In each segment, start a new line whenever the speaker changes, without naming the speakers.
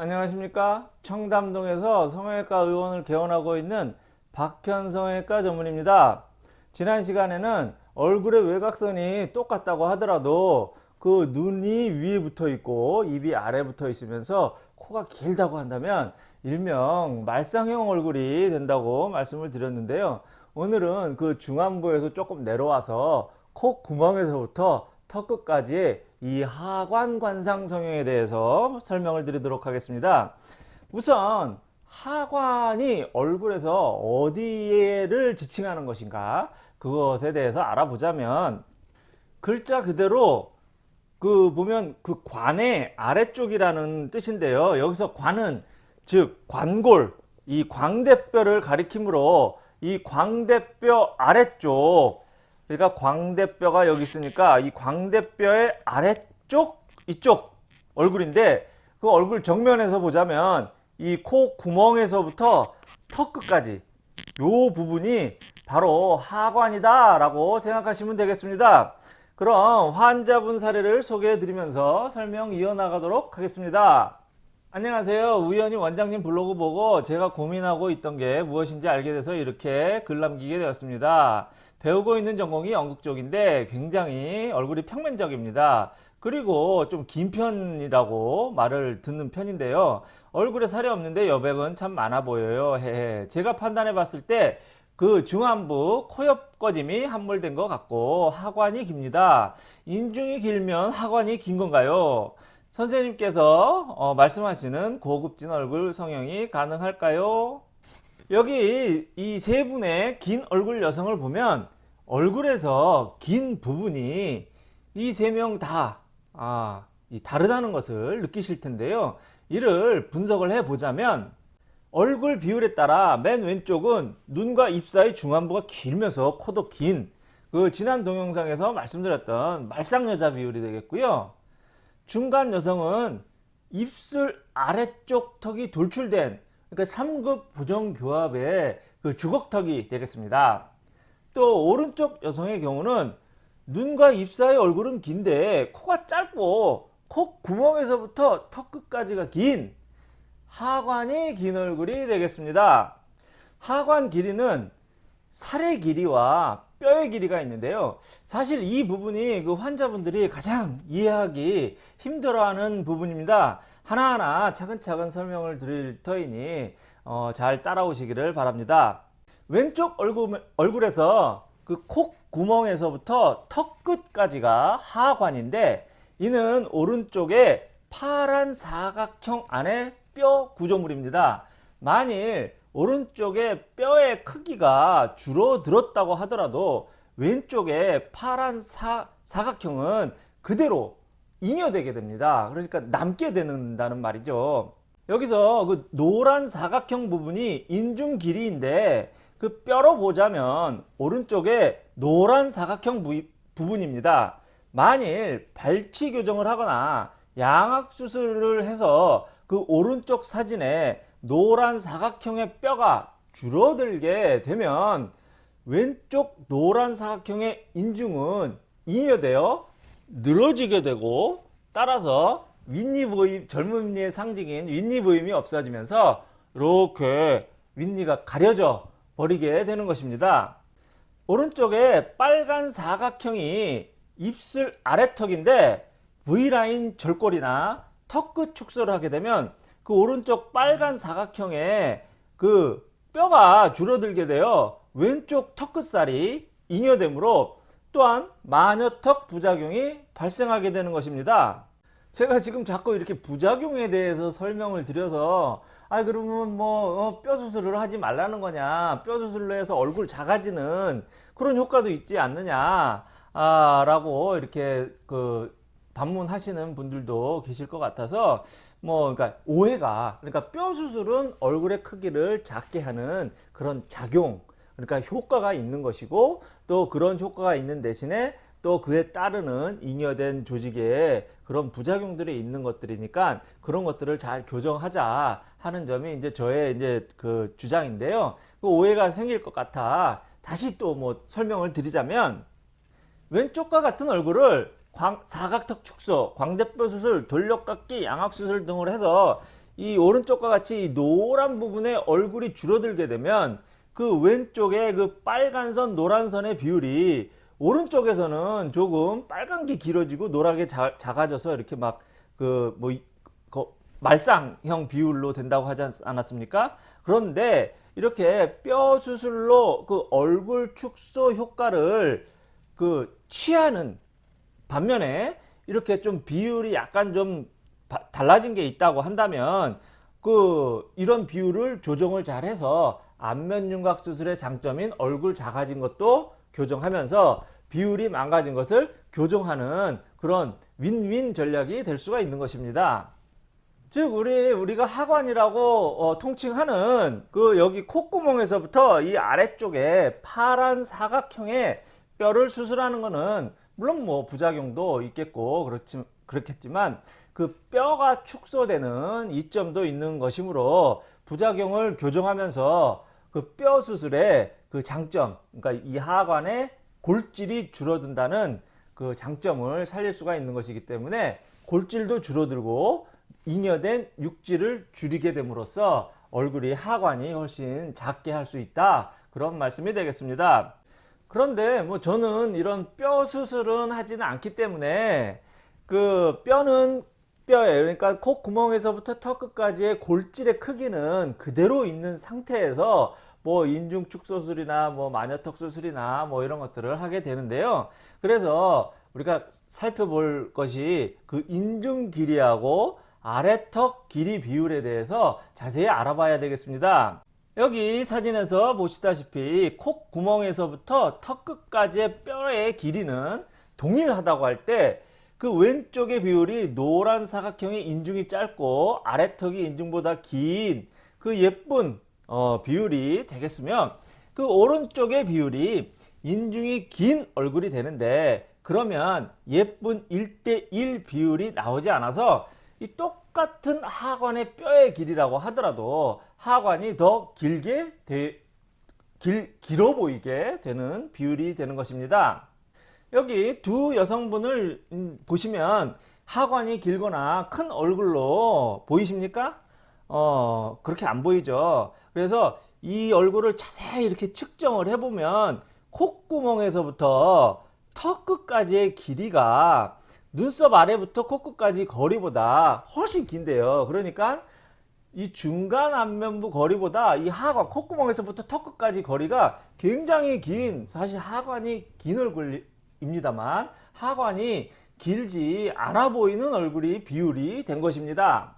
안녕하십니까? 청담동에서 성형외과 의원을 개원하고 있는 박현 성형외과 전문입니다. 지난 시간에는 얼굴의 외곽선이 똑같다고 하더라도 그 눈이 위에 붙어 있고 입이 아래 붙어 있으면서 코가 길다고 한다면 일명 말상형 얼굴이 된다고 말씀을 드렸는데요. 오늘은 그 중안부에서 조금 내려와서 코 구멍에서부터 턱 끝까지 이 하관 관상 성형에 대해서 설명을 드리도록 하겠습니다. 우선 하관이 얼굴에서 어디를 지칭하는 것인가 그것에 대해서 알아보자면 글자 그대로 그 보면 그 관의 아래쪽이라는 뜻인데요. 여기서 관은 즉 관골 이 광대뼈를 가리키므로 이 광대뼈 아래쪽 그러니까 광대뼈가 여기 있으니까 이 광대뼈의 아래쪽 이쪽 얼굴인데 그 얼굴 정면에서 보자면 이 코 구멍에서부터 턱 끝까지 요 부분이 바로 하관이다 라고 생각하시면 되겠습니다. 그럼 환자분 사례를 소개해 드리면서 설명 이어나가도록 하겠습니다. 안녕하세요. 우연히 원장님 블로그 보고 제가 고민하고 있던 게 무엇인지 알게 돼서 이렇게 글 남기게 되었습니다 배우고 있는 전공이 연극 쪽인데 굉장히 얼굴이 평면적입니다. 그리고 좀 긴 편이라고 말을 듣는 편인데요. 얼굴에 살이 없는데 여백은 참 많아 보여요. 제가 판단해 봤을 때 그 중안부 코옆 꺼짐이 함몰된 것 같고 하관이 깁니다. 인중이 길면 하관이 긴 건가요? 선생님께서 어, 말씀하시는 고급진 얼굴 성형이 가능할까요? 여기 이 세 분의 긴 얼굴 여성을 보면 얼굴에서 긴 부분이 이 세 명다 아, 다르다는 것을 느끼실 텐데요. 이를 분석을 해 보자면 얼굴 비율에 따라 맨 왼쪽은 눈과 입 사이 중안부가 길면서 코도 긴 그 지난 동영상에서 말씀드렸던 말상여자 비율이 되겠고요. 중간 여성은 입술 아래쪽 턱이 돌출된 그러니까 3급 부정교합의 그 주걱턱이 되겠습니다. 또 오른쪽 여성의 경우는 눈과 입 사이 얼굴은 긴데 코가 짧고 코 구멍에서부터 턱 끝까지가 긴 하관이 긴 얼굴이 되겠습니다. 하관 길이는 살의 길이와 뼈의 길이가 있는데요. 사실 이 부분이 그 환자분들이 가장 이해하기 힘들어하는 부분입니다. 하나하나 차근차근 설명을 드릴 터이니 어, 잘 따라오시기를 바랍니다. 왼쪽 얼굴, 얼굴에서 그 콧구멍에서부터 턱 끝까지가 하관인데 이는 오른쪽에 파란 사각형 안에 뼈 구조물입니다. 만일 오른쪽에 뼈의 크기가 줄어들었다고 하더라도 왼쪽에 파란 사, 사각형은 그대로 잉여되게 됩니다. 그러니까 남게 된다는 말이죠. 여기서 그 노란 사각형 부분이 인중 길이인데 그 뼈로 보자면 오른쪽에 노란 사각형 부분입니다. 만일 발치 교정을 하거나 양악 수술을 해서 그 오른쪽 사진에 노란 사각형의 뼈가 줄어들게 되면 왼쪽 노란 사각형의 인중은 잉여되어 늘어지게 되고 따라서 윗니보임 젊은이의 상징인 윗니보임이 없어지면서 이렇게 윗니가 가려져 버리게 되는 것입니다. 오른쪽에 빨간 사각형이 입술 아래턱인데 V라인 절골이나 턱 끝 축소를 하게 되면 그 오른쪽 빨간 사각형에 그 뼈가 줄어들게 되어 왼쪽 턱끝살이 잉여되므로 또한 마녀턱 부작용이 발생하게 되는 것입니다. 제가 지금 자꾸 이렇게 부작용에 대해서 설명을 드려서 아 그러면 뭐뼈 어, 수술을 하지 말라는 거냐 뼈 수술로 해서 얼굴 작아지는 그런 효과도 있지 않느냐 아, 라고 이렇게 그 반문하시는 분들도 계실 것 같아서 뭐 그러니까 오해가 그러니까 뼈 수술은 얼굴의 크기를 작게 하는 그런 작용 그러니까 효과가 있는 것이고 또 그런 효과가 있는 대신에 또 그에 따르는 잉여된 조직에 그런 부작용들이 있는 것들이니까 그런 것들을 잘 교정하자 하는 점이 이제 저의 이제 그 주장인데요. 그 오해가 생길 것 같아 다시 또 뭐 설명을 드리자면 왼쪽과 같은 얼굴을 광, 사각턱 축소, 광대뼈 수술, 돌려깎기, 양압 수술 등을 해서 이 오른쪽과 같이 이 노란 부분에 얼굴이 줄어들게 되면 그 왼쪽에 그 빨간 선 노란 선의 비율이 오른쪽에서는 조금 빨간 게 길어지고 노랗게 자, 작아져서 이렇게 막 그 뭐 말상형 비율로 된다고 하지 않- 않았습니까? 그런데 이렇게 뼈 수술로 그 얼굴 축소 효과를 그 취하는 반면에 이렇게 좀 비율이 약간 좀 바- 달라진 게 있다고 한다면 그 이런 비율을 조정을 잘 해서 안면 윤곽 수술의 장점인 얼굴 작아진 것도 교정하면서 비율이 망가진 것을 교정하는 그런 윈윈 전략이 될 수가 있는 것입니다. 즉 우리 우리가 하관이라고 어, 통칭하는 그 여기 콧구멍에서부터 이 아래쪽에 파란 사각형의 뼈를 수술하는 것은 물론 뭐 부작용도 있겠고 그렇지 그렇겠지만 그 뼈가 축소되는 이점도 있는 것이므로 부작용을 교정하면서 그 뼈 수술의 그 장점 그러니까 이 하관의 골질이 줄어든다는 그 장점을 살릴 수가 있는 것이기 때문에 골질도 줄어들고 잉여된 육질을 줄이게 됨으로써 얼굴이 하관이 훨씬 작게 할 수 있다. 그런 말씀이 되겠습니다. 그런데 뭐 저는 이런 뼈 수술은 하지는 않기 때문에 그 뼈는 뼈에 그러니까 콧구멍에서부터 턱 끝까지의 골질의 크기는 그대로 있는 상태에서 뭐 인중 축소술이나 뭐 마녀턱 수술이나 뭐 이런 것들을 하게 되는데요. 그래서 우리가 살펴볼 것이 그 인중 길이하고 아래턱 길이 비율에 대해서 자세히 알아봐야 되겠습니다. 여기 사진에서 보시다시피 콧구멍에서부터 턱 끝까지의 뼈의 길이는 동일하다고 할때 그 왼쪽의 비율이 노란 사각형의 인중이 짧고 아래턱이 인중보다 긴 그 예쁜 어, 비율이 되겠으면 그 오른쪽의 비율이 인중이 긴 얼굴이 되는데 그러면 예쁜 1대1 비율이 나오지 않아서 이 똑같은 하관의 뼈의 길이라고 하더라도 하관이 더 길게 되, 길, 길어 보이게 되는 비율이 되는 것입니다. 여기 두 여성분을 음, 보시면 하관이 길거나 큰 얼굴로 보이십니까? 어, 그렇게 안 보이죠. 그래서 이 얼굴을 자세히 이렇게 측정을 해보면 콧구멍에서부터 턱 끝까지의 길이가 눈썹 아래부터 코끝까지 거리보다 훨씬 긴데요. 그러니까 이 중간 안면부 거리보다 이 하관 콧구멍에서부터 턱 끝까지 거리가 굉장히 긴 사실 하관이 긴 얼굴 입니다만 하관이 길지 않아 보이는 얼굴이 비율이 된 것입니다.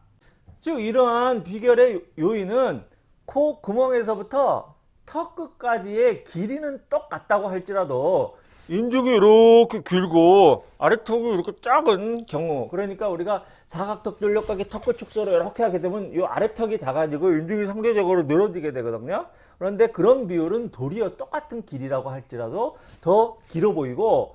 즉 이러한 비결의 요인은 코 구멍에서부터 턱 끝까지의 길이는 똑같다고 할지라도 인중이 이렇게 길고 아래턱이 이렇게 작은 경우 그러니까 우리가 사각턱 돌려가기 턱끝 축소를 이렇게 하게 되면 이 아래턱이 작아지고 인중이 상대적으로 늘어지게 되거든요 그런데 그런 비율은 도리어 똑같은 길이라고 할지라도 더 길어 보이고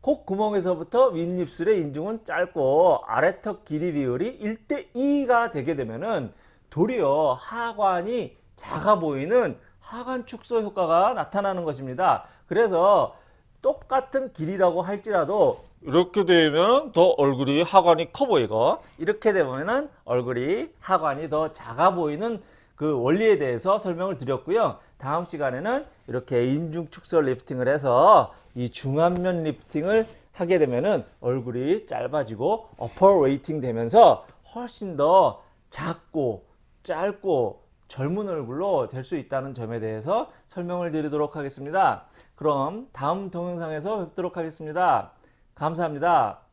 콧구멍에서부터 윗입술의 인중은 짧고 아래턱 길이 비율이 1대2가 되게 되면은 도리어 하관이 작아 보이는 하관 축소 효과가 나타나는 것입니다. 그래서 똑같은 길이라고 할지라도 이렇게 되면 더 얼굴이 하관이 커 보이고 이렇게 되면 얼굴이 하관이 더 작아 보이는 그 원리에 대해서 설명을 드렸고요. 다음 시간에는 이렇게 인중 축소 lifting을 해서 이 중안면 lifting을 하게 되면은 얼굴이 짧아지고 upper weighting 되면서 훨씬 더 작고 짧고 젊은 얼굴로 될 수 있다는 점에 대해서 설명을 드리도록 하겠습니다. 그럼 다음 동영상에서 뵙도록 하겠습니다. 감사합니다.